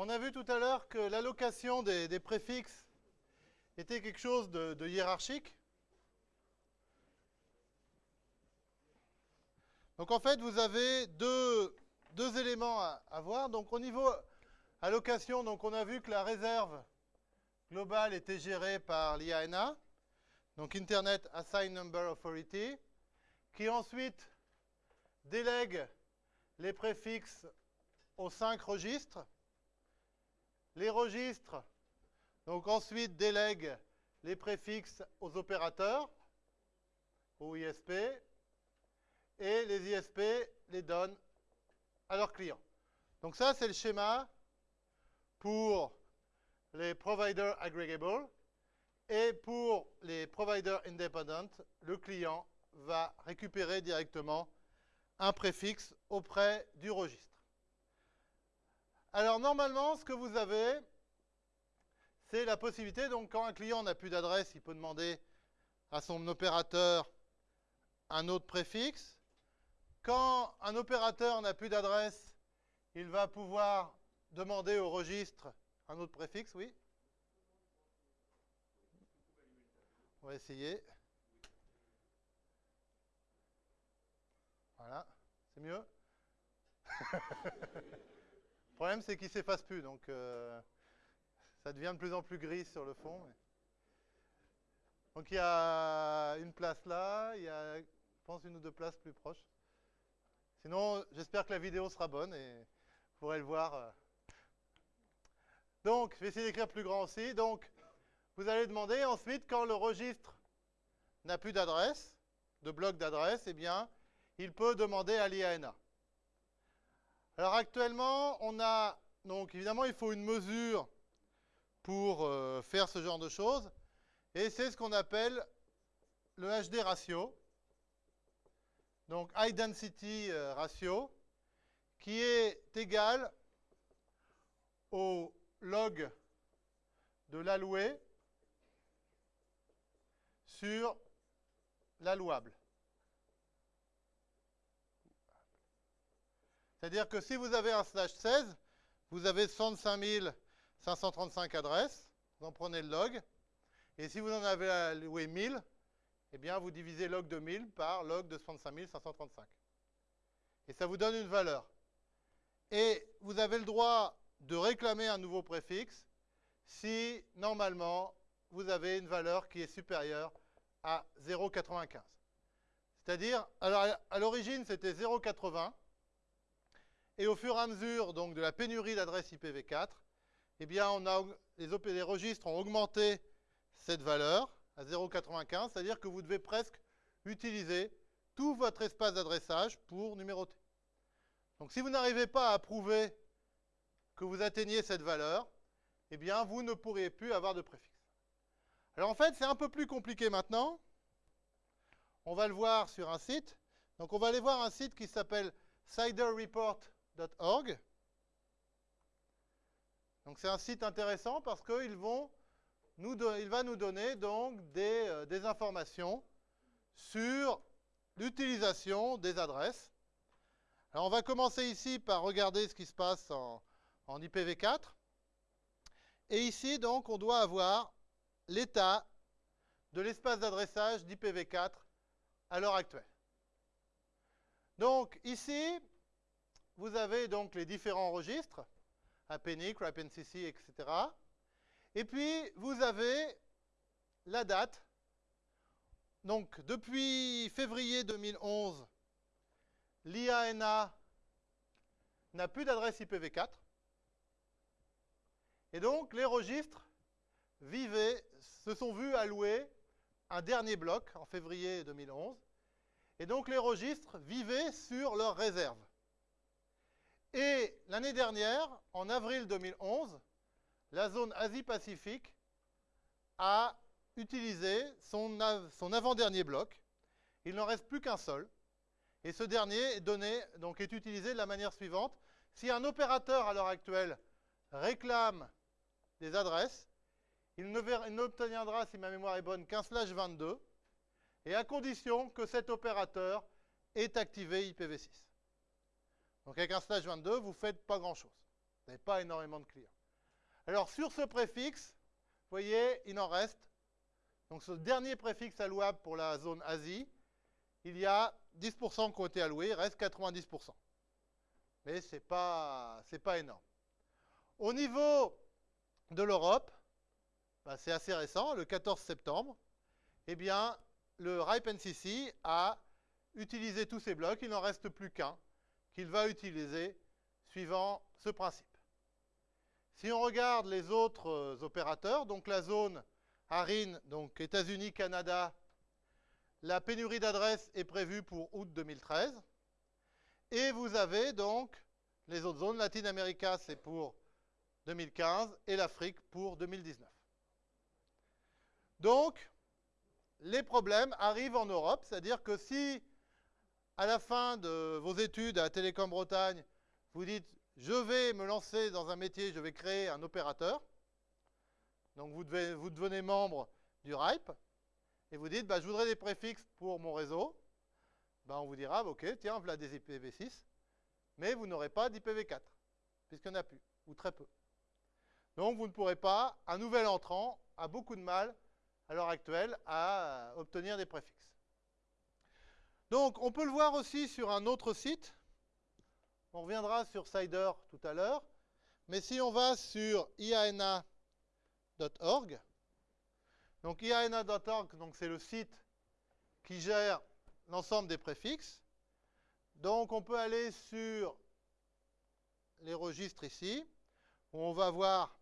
On a vu tout à l'heure que l'allocation des, préfixes était quelque chose de, hiérarchique. Donc en fait, vous avez deux, éléments à, voir. Donc au niveau allocation, on a vu que la réserve globale était gérée par l'IANA, donc Internet Assigned Number Authority, qui ensuite délègue les préfixes aux cinq registres. Les registres, donc ensuite délèguent les préfixes aux opérateurs, aux ISP, et les ISP les donnent à leurs clients. Donc ça, c'est le schéma pour les providers aggregable. Et pour les providers independent, le client va récupérer directement un préfixe auprès du registre. Alors normalement, ce que vous avez, c'est la possibilité, donc quand un client n'a plus d'adresse, il peut demander à son opérateur un autre préfixe. Quand un opérateur n'a plus d'adresse, il va pouvoir demander au registre un autre préfixe, oui On va essayer. Voilà, c'est mieux problème, c'est qu'il ne s'efface plus, donc euh, ça devient de plus en plus gris sur le fond. Donc il y a une place là, il y a, je pense, une ou deux places plus proches. Sinon, j'espère que la vidéo sera bonne et vous pourrez le voir. euh. Donc, je vais essayer d'écrire plus grand aussi. Donc, vous allez demander ensuite, quand le registre n'a plus d'adresse, de bloc d'adresse, eh bien, il peut demander à l'IANA. Alors actuellement, on a, donc évidemment, il faut une mesure pour euh, faire ce genre de choses, et c'est ce qu'on appelle le HD ratio, donc High Density euh, Ratio, qui est égal au log de l'alloué sur l'allouable. C'est-à-dire que si vous avez un slash 16, vous avez 65 535 adresses, vous en prenez le log, et si vous en avez alloué 1000, eh bien vous divisez log de 1000 par log de 65 535. Et ça vous donne une valeur. Et vous avez le droit de réclamer un nouveau préfixe si, normalement, vous avez une valeur qui est supérieure à 0,95. C'est-à-dire, à l'origine, c'était 0,80. Et au fur et à mesure donc, de la pénurie d'adresses IPv4, eh bien, les, registres ont augmenté cette valeur à 0,95, c'est-à-dire que vous devez presque utiliser tout votre espace d'adressage pour numéroter. Donc si vous n'arrivez pas à prouver que vous atteignez cette valeur, eh bien, vous ne pourriez plus avoir de préfixe. Alors en fait, c'est un peu plus compliqué maintenant. On va le voir sur un site. Donc on va aller voir un site qui s'appelle Donc c'est un site intéressant parce qu'il va nous donner donc des, euh, des informations sur l'utilisation des adresses. Alors on va commencer ici par regarder ce qui se passe en, en IPv4. Et ici, donc, on doit avoir l'état de l'espace d'adressage d'IPv4 à l'heure actuelle. Donc, ici, vous avez donc les différents registres, APNIC, RAPNCC, etc. Et puis, vous avez la date. Donc, depuis février 2011, l'IANA n'a plus d'adresse IPv4. Et donc, les registres vivaient, se sont vus allouer un dernier bloc en février 2011. Et donc, les registres vivaient sur leurs réserves. Et l'année dernière, en avril 2011, la zone Asie-Pacifique a utilisé son, av son avant-dernier bloc. Il n'en reste plus qu'un seul. Et ce dernier est, donné, est utilisé de la manière suivante. Si un opérateur, à l'heure actuelle, réclame des adresses, il n'obtiendra, si ma mémoire est bonne, qu'un slash 22, et à condition que cet opérateur ait activé IPv6. Donc avec un slash 22, vous ne faites pas grand-chose. Vous n'avez pas énormément de clients. Alors sur ce préfixe, vous voyez, il en reste. Donc ce dernier préfixe allouable pour la zone Asie, il y a 10% qui ont été alloués, il reste 90%. Mais ce n'est pas, énorme. Au niveau de l'Europe, bah, c'est assez récent, le 14 septembre, eh bien, le RIPE-NCC a utilisé tous ces blocs, il n'en reste plus qu'un qu'il va utiliser suivant ce principe. Si on regarde les autres euh, opérateurs, donc la zone ARIN, donc États-Unis, Canada, la pénurie d'adresses est prévue pour août 2013. Et vous avez donc les autres zones, Latin America c'est pour 2015 et l'Afrique pour 2019. Donc, les problèmes arrivent en Europe, c'est-à-dire que si à la fin de vos études à Télécom Bretagne, vous dites je vais me lancer dans un métier, je vais créer un opérateur, donc vous, devenez membre du RIPE, et vous dites bah, je voudrais des préfixes pour mon réseau, bah, on vous dira ok, tiens, voilà des IPv6, mais vous n'aurez pas d'IPv4, puisqu'il n'y en a plus, ou très peu. Donc vous ne pourrez pas, un nouvel entrant a beaucoup de mal à l'heure actuelle à obtenir des préfixes. Donc on peut le voir aussi sur un autre site. On reviendra sur Cider tout à l'heure. Mais si on va sur iana.org, donc iana.org, c'est le site qui gère l'ensemble des préfixes. Donc on peut aller sur les registres ici, où on va voir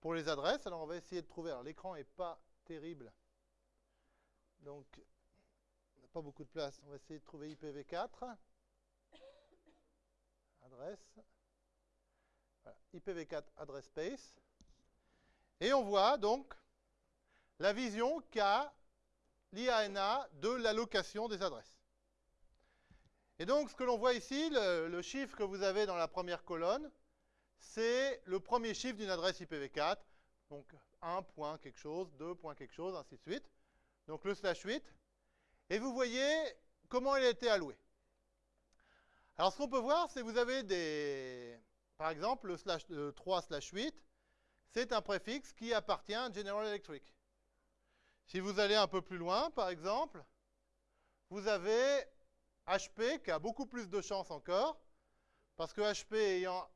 pour les adresses. Alors on va essayer de trouver. Alors l'écran n'est pas terrible. Donc pas beaucoup de place. On va essayer de trouver IPv4. Adresse. Voilà. IPv4 address space. Et on voit donc la vision qu'a l'IANA de l'allocation des adresses. Et donc, ce que l'on voit ici, le, le, chiffre que vous avez dans la première colonne, c'est le premier chiffre d'une adresse IPv4. Donc 1 point quelque chose, 2 point quelque chose, ainsi de suite. Donc le slash 8. Et vous voyez comment il a été alloué. Alors ce qu'on peut voir, c'est que vous avez des... Par exemple, le slash 3 slash 8, c'est un préfixe qui appartient à General Electric. Si vous allez un peu plus loin, par exemple, vous avez HP qui a beaucoup plus de chance encore, parce que HP ayant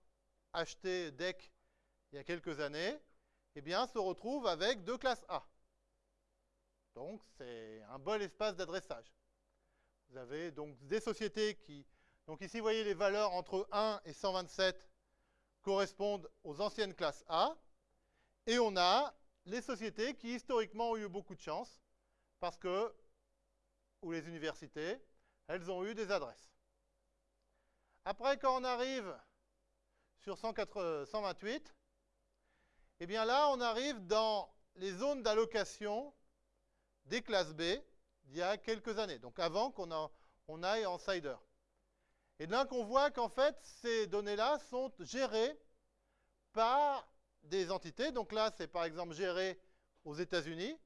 acheté DEC il y a quelques années, eh bien, se retrouve avec deux classes A. Donc, c'est un bon espace d'adressage. Vous avez donc des sociétés qui... Donc ici, vous voyez les valeurs entre 1 et 127 correspondent aux anciennes classes A. Et on a les sociétés qui, historiquement, ont eu beaucoup de chance, parce que, ou les universités, elles ont eu des adresses. Après, quand on arrive sur 128, eh bien là, on arrive dans les zones d'allocation des classes B d'il y a quelques années, donc avant qu'on on aille en CIDR. Et là qu'on voit qu'en fait, ces données-là sont gérées par des entités. Donc là, c'est par exemple géré aux États-Unis.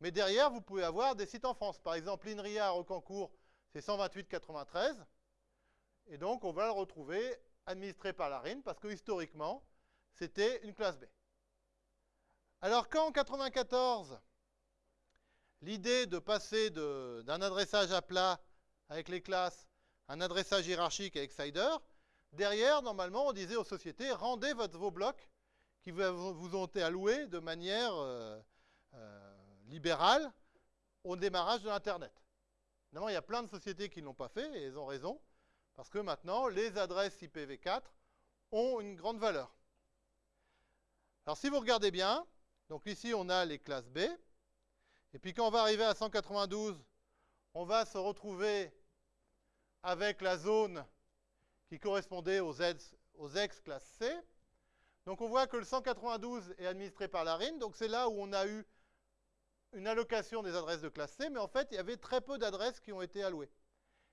Mais derrière, vous pouvez avoir des sites en France. Par exemple, l'INRIA à Rocancourt, c'est 128,93. Et donc, on va le retrouver administré par la RIN parce que historiquement, c'était une classe B. Alors quand en 94, l'idée de passer d'un adressage à plat avec les classes à un adressage hiérarchique avec CIDR, derrière, normalement, on disait aux sociétés, rendez votre, vos blocs qui vous ont été alloués de manière euh, euh, libérale au démarrage de l'Internet. Évidemment, il y a plein de sociétés qui ne l'ont pas fait, et elles ont raison, parce que maintenant, les adresses IPv4 ont une grande valeur. Alors, si vous regardez bien, donc ici, on a les classes B, et puis quand on va arriver à 192, on va se retrouver avec la zone qui correspondait aux, aux ex-classes C. Donc on voit que le 192 est administré par la RIN, donc c'est là où on a eu une allocation des adresses de classe C, mais en fait, il y avait très peu d'adresses qui ont été allouées.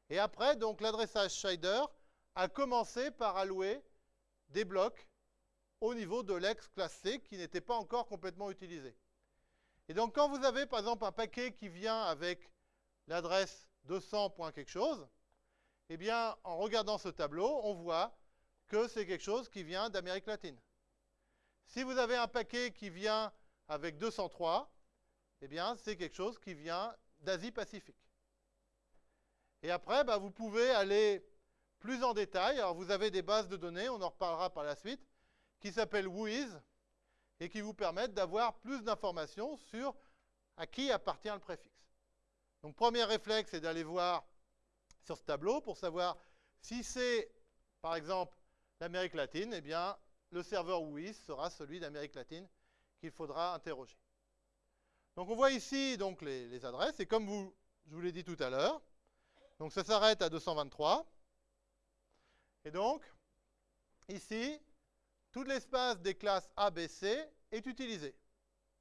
Et après, donc l'adressage Shader a commencé par allouer des blocs au niveau de l'ex-classe C qui n'était pas encore complètement utilisé. Et donc quand vous avez par exemple un paquet qui vient avec l'adresse 200. quelque chose, eh bien en regardant ce tableau, on voit que c'est quelque chose qui vient d'Amérique latine. Si vous avez un paquet qui vient avec 203, eh bien, c'est quelque chose qui vient d'Asie-Pacifique. Et après, bah, vous pouvez aller plus en détail. Alors, vous avez des bases de données, on en reparlera par la suite, qui s'appellent WHOIS et qui vous permettent d'avoir plus d'informations sur à qui appartient le préfixe. Donc, premier réflexe, c'est d'aller voir sur ce tableau pour savoir si c'est, par exemple, l'Amérique latine, eh bien, le serveur WHOIS sera celui d'Amérique latine qu'il faudra interroger. Donc, on voit ici donc, les, les adresses, et comme vous, je vous l'ai dit tout à l'heure, donc ça s'arrête à 223. Et donc, ici, tout l'espace des classes A, B, C est utilisé.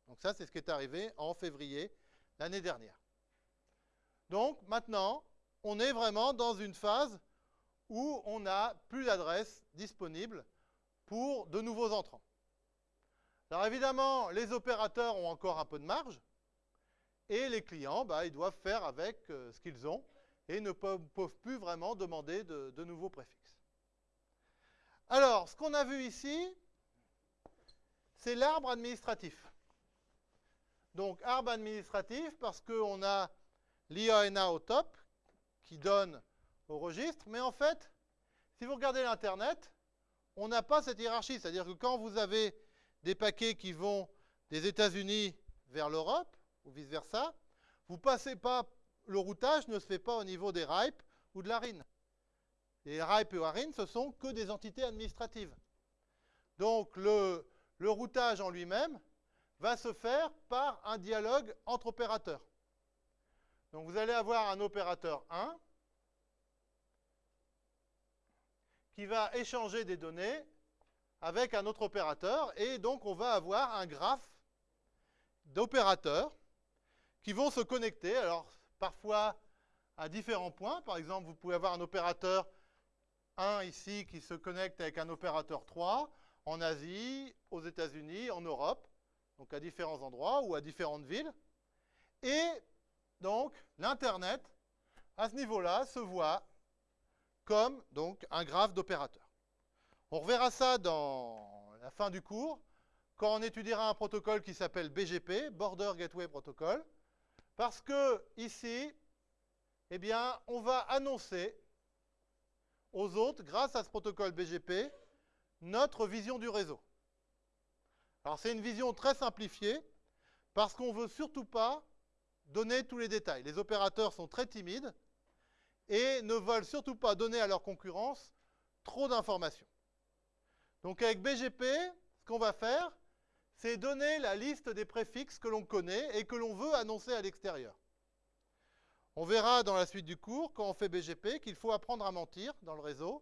Donc ça, c'est ce qui est arrivé en février l'année dernière. Donc maintenant, on est vraiment dans une phase où on n'a plus d'adresses disponibles pour de nouveaux entrants. Alors évidemment, les opérateurs ont encore un peu de marge, et les clients, bah, ils doivent faire avec euh, ce qu'ils ont, et ne peuvent, plus vraiment demander de, de nouveaux préfixes. Alors, ce qu'on a vu ici, c'est l'arbre administratif. Donc, arbre administratif, parce qu'on a l'IANA au top, qui donne au registre, mais en fait, si vous regardez l'Internet, on n'a pas cette hiérarchie. C'est-à-dire que quand vous avez des paquets qui vont des États-Unis vers l'Europe, ou vice-versa, vous passez pas, le routage ne se fait pas au niveau des RIPE ou de la RIN. Les RIPE et ARIN, ce sont que des entités administratives. Donc le, le routage en lui-même va se faire par un dialogue entre opérateurs. Donc vous allez avoir un opérateur 1 qui va échanger des données avec un autre opérateur et donc on va avoir un graphe d'opérateurs qui vont se connecter, alors parfois à différents points. Par exemple, vous pouvez avoir un opérateur 1 ici qui se connecte avec un opérateur 3 en Asie, aux États-Unis, en Europe, donc à différents endroits ou à différentes villes. Et donc, l'Internet, à ce niveau-là, se voit comme donc, un graphe d'opérateurs. On reverra ça dans la fin du cours, quand on étudiera un protocole qui s'appelle BGP, Border Gateway Protocol, parce que ici, eh bien, on va annoncer aux autres, grâce à ce protocole BGP, notre vision du réseau. Alors c'est une vision très simplifiée, parce qu'on ne veut surtout pas donner tous les détails. Les opérateurs sont très timides et ne veulent surtout pas donner à leur concurrence trop d'informations. Donc avec BGP, ce qu'on va faire, c'est donner la liste des préfixes que l'on connaît et que l'on veut annoncer à l'extérieur. On verra dans la suite du cours, quand on fait BGP, qu'il faut apprendre à mentir dans le réseau.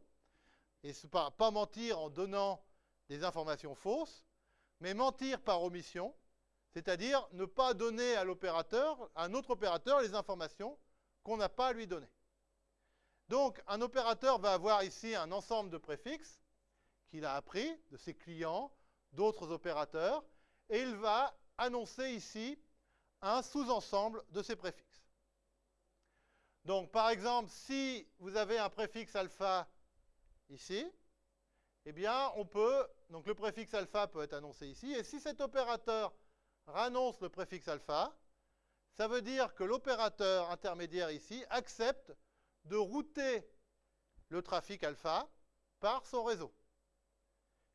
Et pas, pas mentir en donnant des informations fausses, mais mentir par omission, c'est-à-dire ne pas donner à l'opérateur, à un autre opérateur, les informations qu'on n'a pas à lui donner. Donc, un opérateur va avoir ici un ensemble de préfixes qu'il a appris de ses clients, d'autres opérateurs, et il va annoncer ici un sous-ensemble de ces préfixes. Donc, par exemple, si vous avez un préfixe alpha ici, eh bien, on peut, donc le préfixe alpha peut être annoncé ici, et si cet opérateur rannonce le préfixe alpha, ça veut dire que l'opérateur intermédiaire ici accepte de router le trafic alpha par son réseau.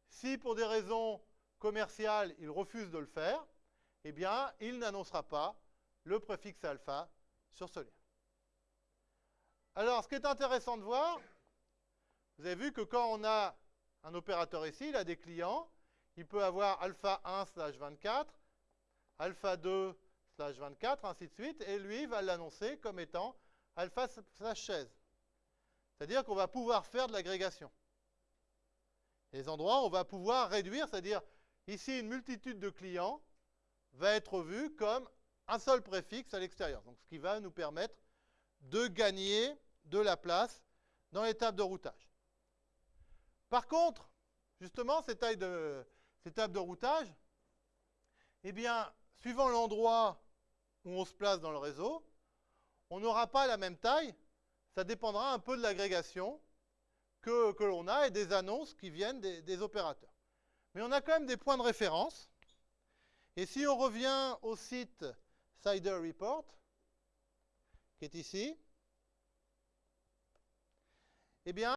Si pour des raisons commerciales, il refuse de le faire, eh bien, il n'annoncera pas le préfixe alpha sur ce lien. Alors, ce qui est intéressant de voir, vous avez vu que quand on a un opérateur ici, il a des clients, il peut avoir alpha 1 slash 24, alpha 2 slash 24, ainsi de suite, et lui va l'annoncer comme étant alpha slash 16. C'est-à-dire qu'on va pouvoir faire de l'agrégation. Les endroits, on va pouvoir réduire, c'est-à-dire ici, une multitude de clients va être vue comme un seul préfixe à l'extérieur. Donc, ce qui va nous permettre de gagner de la place dans l'étape de routage. Par contre, justement, étape de, de routage, eh bien, suivant l'endroit où on se place dans le réseau, on n'aura pas la même taille. Ça dépendra un peu de l'agrégation, que, que l'on a et des annonces qui viennent des, des opérateurs. Mais on a quand même des points de référence. Et si on revient au site Cider Report, qui est ici, eh bien,